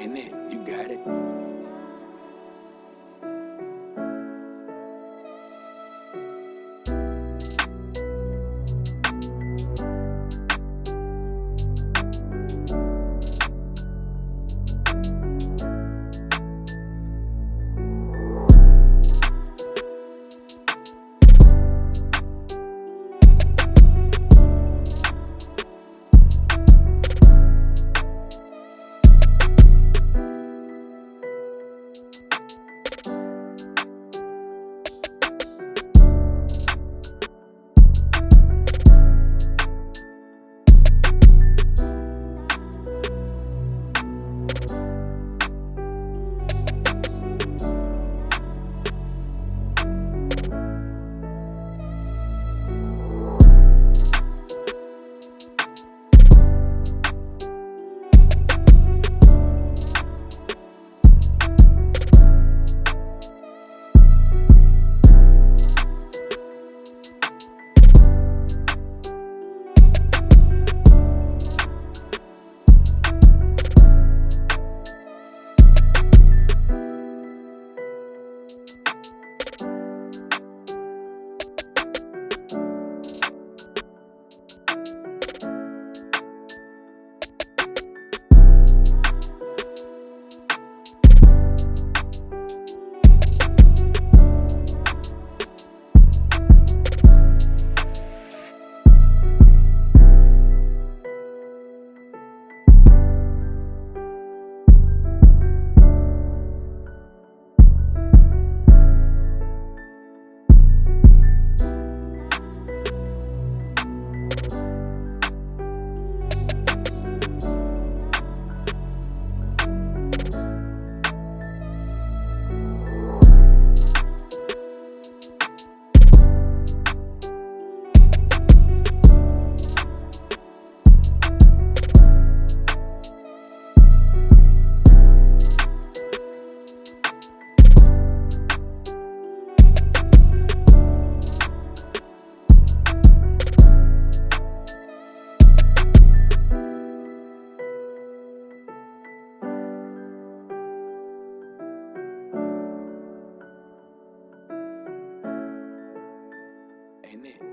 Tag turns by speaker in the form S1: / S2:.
S1: it? You got it. Amen.